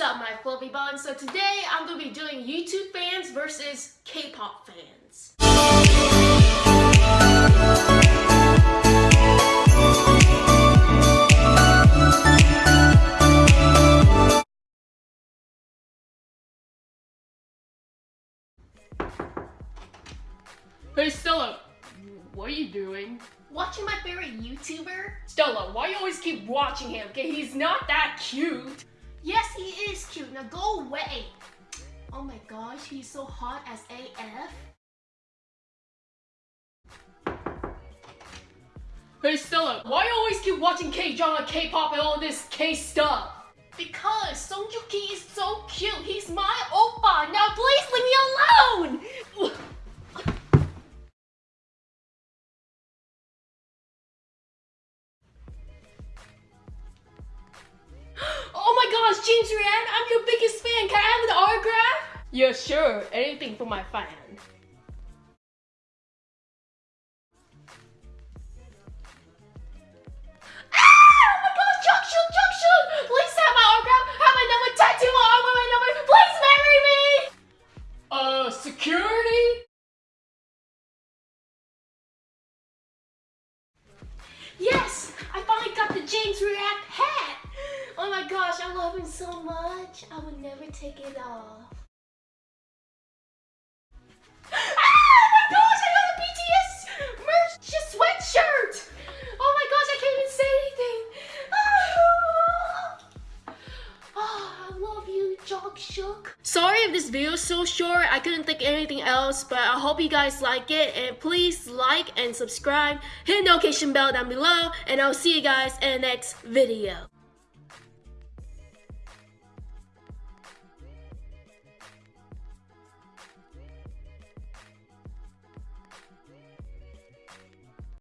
is up, my fluffy buns? So today I'm going to be doing YouTube fans versus K-pop fans. Hey Stella, what are you doing? Watching my favorite YouTuber? Stella, why you always keep watching him? Okay, he's not that cute. Yes, he is cute. Now go away. Oh my gosh, he's so hot as AF. Hey Stella, why you always keep watching K-drama, K-pop, and all this K stuff? Because Song Joong-ki is so cute. He's my oppa. Now My James I'm your biggest fan. Can I have an autograph? Yeah, sure. Anything for my fan. Ah! Oh my gosh, Jungkook, Jungkook! Please have my autograph. Have my number tattooed on arm my number. Please marry me. Uh, security? Yes, I finally got the James React hat. Gosh, I love him so much. I would never take it off. Ah, oh my gosh, I got a BTS merch sweatshirt. Oh my gosh, I can't even say anything. Oh, I love you, Shook. Sorry if this video is so short. I couldn't think anything else, but I hope you guys like it. And please like and subscribe. Hit the notification bell down below. And I'll see you guys in the next video.